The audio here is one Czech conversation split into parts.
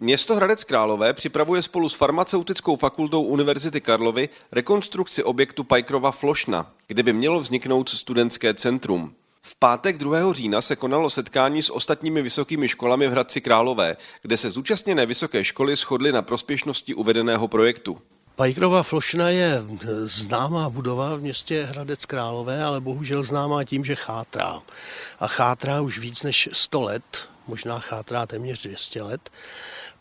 Město Hradec Králové připravuje spolu s farmaceutickou fakultou Univerzity Karlovy rekonstrukci objektu Pajkrova Flošna, kde by mělo vzniknout studentské centrum. V pátek 2. října se konalo setkání s ostatními vysokými školami v Hradci Králové, kde se zúčastněné vysoké školy shodly na prospěšnosti uvedeného projektu. Pajkrova Flošna je známá budova v městě Hradec Králové, ale bohužel známá tím, že chátrá. A chátrá už víc než 100 let, možná chátrá téměř 200 let.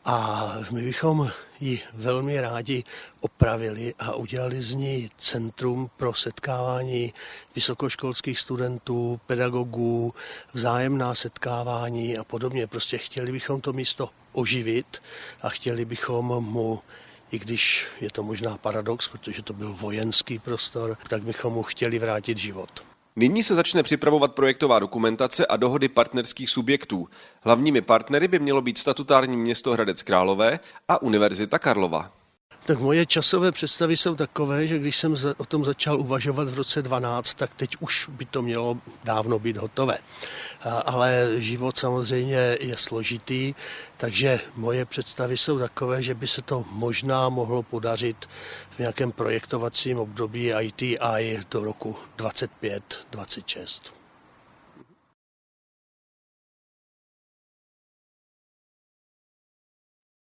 A my bychom ji velmi rádi opravili a udělali z ní centrum pro setkávání vysokoškolských studentů, pedagogů, vzájemná setkávání a podobně. Prostě chtěli bychom to místo oživit a chtěli bychom mu i když je to možná paradox, protože to byl vojenský prostor, tak bychom mu chtěli vrátit život. Nyní se začne připravovat projektová dokumentace a dohody partnerských subjektů. Hlavními partnery by mělo být statutární město Hradec Králové a Univerzita Karlova. Tak moje časové představy jsou takové, že když jsem o tom začal uvažovat v roce 12, tak teď už by to mělo dávno být hotové. Ale život samozřejmě je složitý, takže moje představy jsou takové, že by se to možná mohlo podařit v nějakém projektovacím období ITI do roku 25-26.